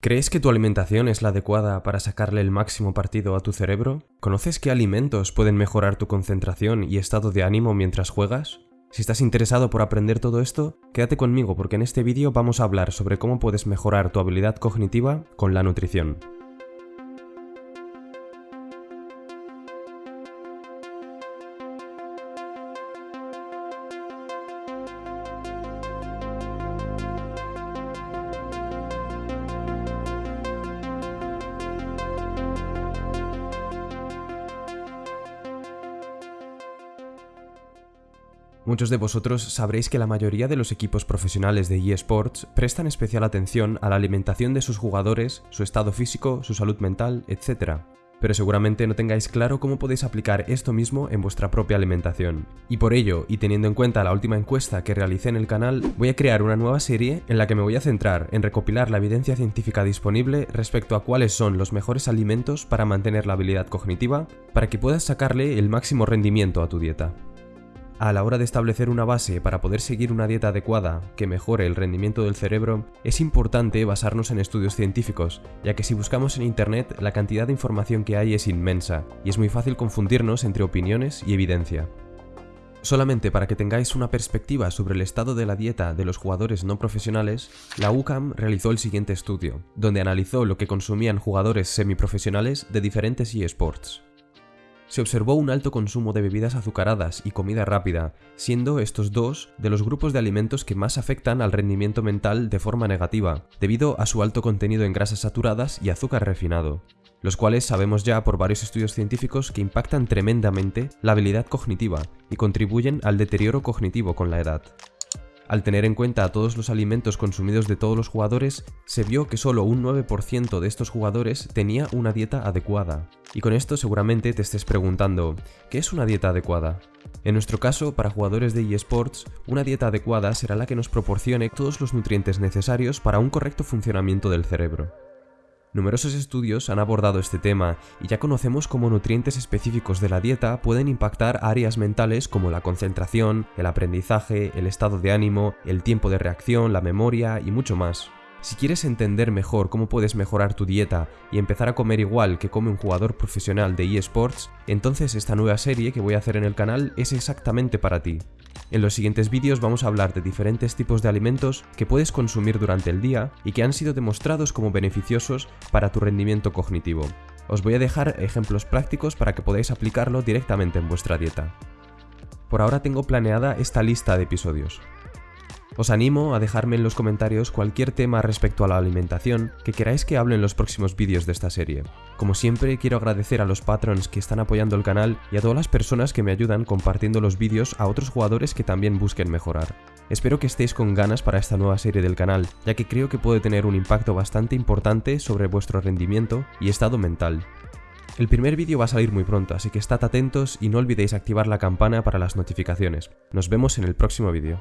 ¿Crees que tu alimentación es la adecuada para sacarle el máximo partido a tu cerebro? ¿Conoces qué alimentos pueden mejorar tu concentración y estado de ánimo mientras juegas? Si estás interesado por aprender todo esto, quédate conmigo porque en este vídeo vamos a hablar sobre cómo puedes mejorar tu habilidad cognitiva con la nutrición. Muchos de vosotros sabréis que la mayoría de los equipos profesionales de eSports prestan especial atención a la alimentación de sus jugadores, su estado físico, su salud mental, etc. Pero seguramente no tengáis claro cómo podéis aplicar esto mismo en vuestra propia alimentación. Y por ello, y teniendo en cuenta la última encuesta que realicé en el canal, voy a crear una nueva serie en la que me voy a centrar en recopilar la evidencia científica disponible respecto a cuáles son los mejores alimentos para mantener la habilidad cognitiva, para que puedas sacarle el máximo rendimiento a tu dieta. A la hora de establecer una base para poder seguir una dieta adecuada que mejore el rendimiento del cerebro, es importante basarnos en estudios científicos, ya que si buscamos en Internet la cantidad de información que hay es inmensa, y es muy fácil confundirnos entre opiniones y evidencia. Solamente para que tengáis una perspectiva sobre el estado de la dieta de los jugadores no profesionales, la UCAM realizó el siguiente estudio, donde analizó lo que consumían jugadores semiprofesionales de diferentes eSports se observó un alto consumo de bebidas azucaradas y comida rápida, siendo estos dos de los grupos de alimentos que más afectan al rendimiento mental de forma negativa, debido a su alto contenido en grasas saturadas y azúcar refinado, los cuales sabemos ya por varios estudios científicos que impactan tremendamente la habilidad cognitiva y contribuyen al deterioro cognitivo con la edad. Al tener en cuenta todos los alimentos consumidos de todos los jugadores, se vio que solo un 9% de estos jugadores tenía una dieta adecuada. Y con esto seguramente te estés preguntando, ¿qué es una dieta adecuada? En nuestro caso, para jugadores de eSports, una dieta adecuada será la que nos proporcione todos los nutrientes necesarios para un correcto funcionamiento del cerebro. Numerosos estudios han abordado este tema y ya conocemos cómo nutrientes específicos de la dieta pueden impactar áreas mentales como la concentración, el aprendizaje, el estado de ánimo, el tiempo de reacción, la memoria y mucho más. Si quieres entender mejor cómo puedes mejorar tu dieta y empezar a comer igual que come un jugador profesional de eSports, entonces esta nueva serie que voy a hacer en el canal es exactamente para ti. En los siguientes vídeos vamos a hablar de diferentes tipos de alimentos que puedes consumir durante el día y que han sido demostrados como beneficiosos para tu rendimiento cognitivo. Os voy a dejar ejemplos prácticos para que podáis aplicarlo directamente en vuestra dieta. Por ahora tengo planeada esta lista de episodios. Os animo a dejarme en los comentarios cualquier tema respecto a la alimentación que queráis que hable en los próximos vídeos de esta serie. Como siempre, quiero agradecer a los patrons que están apoyando el canal y a todas las personas que me ayudan compartiendo los vídeos a otros jugadores que también busquen mejorar. Espero que estéis con ganas para esta nueva serie del canal, ya que creo que puede tener un impacto bastante importante sobre vuestro rendimiento y estado mental. El primer vídeo va a salir muy pronto, así que estad atentos y no olvidéis activar la campana para las notificaciones. Nos vemos en el próximo vídeo.